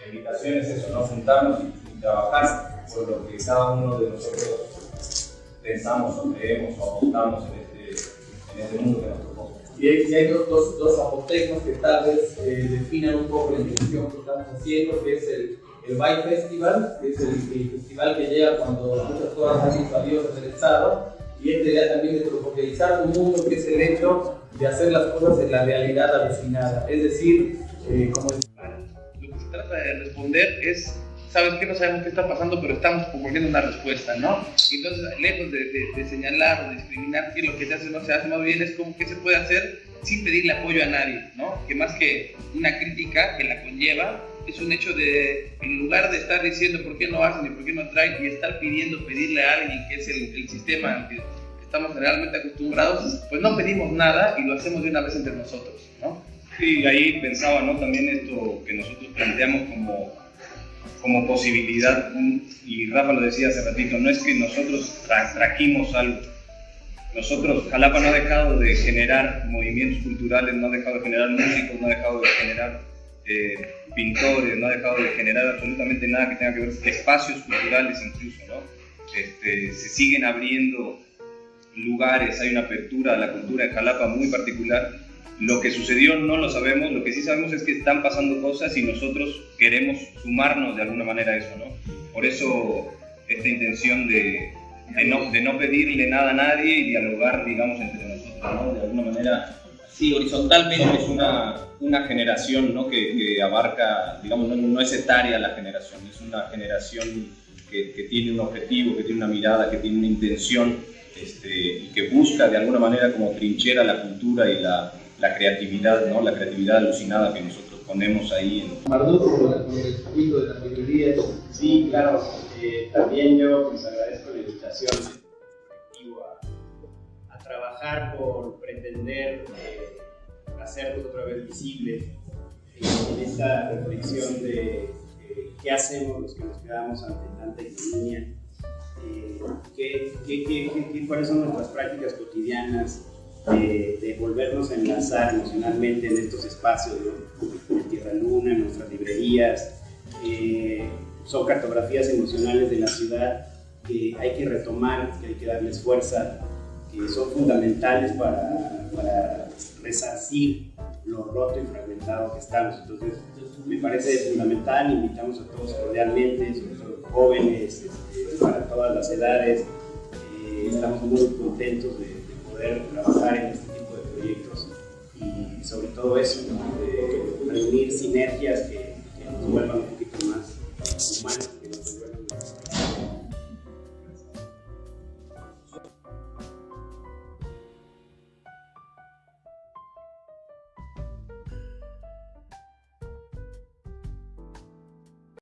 La invitación es eso, no juntarnos y trabajar por lo que cada uno de nosotros pensamos o creemos o apuntamos en este, en este mundo que nos propone. Y hay, dos, dos, dos, apotecnos que tal vez eh, definan un poco la intención que estamos haciendo, que es el, el Bike Festival, que es el, el festival que llega cuando muchas cosas han salido del Estado, y esta idea también de tropicalizar un mundo, que es el hecho de hacer las cosas en la realidad alucinada. Es decir, eh, como... Lo que se trata de responder es sabes que no sabemos qué está pasando, pero estamos proponiendo una respuesta, ¿no? Entonces, lejos de, señalar o discriminar que lo que se hace no se hace, más bien es como que se puede hacer sin pedirle apoyo a nadie, ¿no? Que más que una crítica que la conlleva, es un hecho de, en lugar de estar diciendo por qué no hacen y por qué no traen, y estar pidiendo, pedirle a alguien que es el, el sistema estamos generalmente acostumbrados, pues no pedimos nada y lo hacemos de una vez entre nosotros, ¿no? Sí, ahí pensaba, ¿no? También esto que nosotros planteamos como como posibilidad, y Rafa lo decía hace ratito, no es que nosotros trajimos algo. Nosotros, Jalapa no ha dejado de generar movimientos culturales, no ha dejado de generar músicos, no ha dejado de generar eh, pintores, no ha dejado de generar absolutamente nada que tenga que ver espacios culturales incluso, ¿no? Este, se siguen abriendo lugares, hay una apertura a la cultura en Jalapa muy particular lo que sucedió no lo sabemos, lo que sí sabemos es que están pasando cosas y nosotros queremos sumarnos de alguna manera a eso, ¿no? Por eso esta intención de, de, no, de no pedirle nada a nadie y dialogar, digamos, entre nosotros, ¿no? De alguna manera, sí, horizontalmente es una, una generación, ¿no? Que, que abarca, digamos, no, no, es etaria la generación, es una generación que, que, tiene un objetivo, que tiene una mirada, que tiene una intención este, y que busca de alguna manera como trinchera la cultura y la la creatividad, ¿no? La creatividad alucinada que nosotros ponemos ahí. En... Marduco, con el circuito de las librerías. Sí, claro. Eh, también yo pues agradezco la invitación a, a trabajar por pretender eh, hacernos otra vez visible en esta reflexión de eh, qué hacemos los que nos quedamos ante tanta economía, eh, qué, qué, qué, cuáles son nuestras prácticas cotidianas de, volvernos a enlazar emocionalmente en estos espacios, ¿no? en Tierra Luna, en nuestras librerías. Eh, son cartografías emocionales de la ciudad que hay que retomar, que hay que darles fuerza, que son fundamentales para, para resarcir lo roto y fragmentado que estamos. Entonces, me parece fundamental, invitamos a todos cordialmente, sobre todo jóvenes, este, para todas las edades. Eh, estamos muy contentos de trabajar en este tipo de proyectos y sobre todo eso, de reunir sinergias que, nos vuelvan